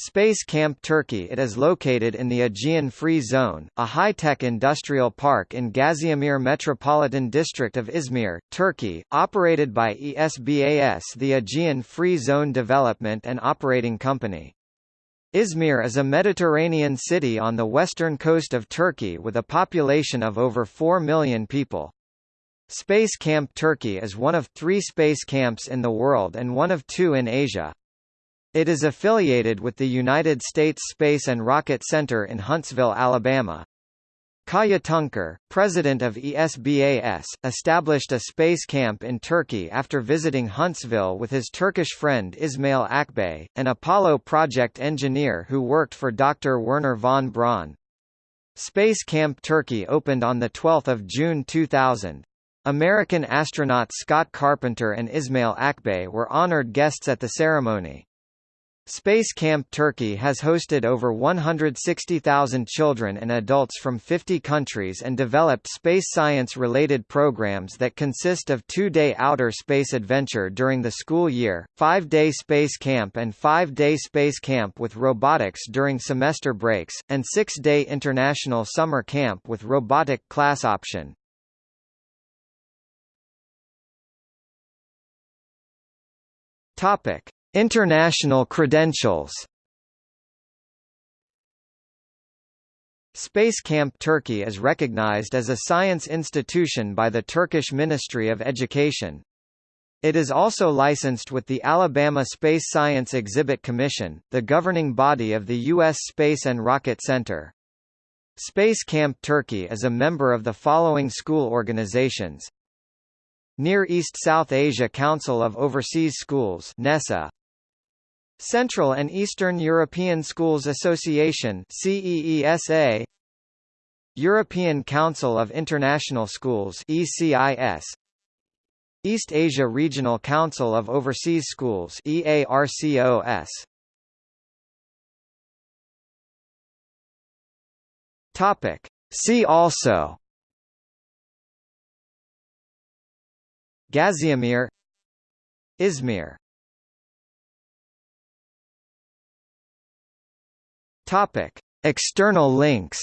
Space Camp Turkey It is located in the Aegean Free Zone, a high-tech industrial park in Gaziemir Metropolitan District of Izmir, Turkey, operated by ESBAS the Aegean Free Zone Development and Operating Company. Izmir is a Mediterranean city on the western coast of Turkey with a population of over 4 million people. Space Camp Turkey is one of three space camps in the world and one of two in Asia. It is affiliated with the United States Space and Rocket Center in Huntsville, Alabama. Kaya Tuncer, president of ESBAS, established a space camp in Turkey after visiting Huntsville with his Turkish friend Ismail Akbay, an Apollo project engineer who worked for Dr. Werner von Braun. Space Camp Turkey opened on 12 June 2000. American astronaut Scott Carpenter and Ismail Akbay were honored guests at the ceremony. Space Camp Turkey has hosted over 160,000 children and adults from 50 countries and developed space science-related programs that consist of two-day outer space adventure during the school year, five-day space camp and five-day space camp with robotics during semester breaks, and six-day international summer camp with robotic class option. Topic. International credentials Space Camp Turkey is recognized as a science institution by the Turkish Ministry of Education. It is also licensed with the Alabama Space Science Exhibit Commission, the governing body of the U.S. Space and Rocket Center. Space Camp Turkey is a member of the following school organizations Near East South Asia Council of Overseas Schools NESA, Central and Eastern European Schools Association CEESA European Council of International Schools ECIS East Asia Regional Council of Overseas Schools EARCOS Topic. See also Gaziemir Izmir Topic: External links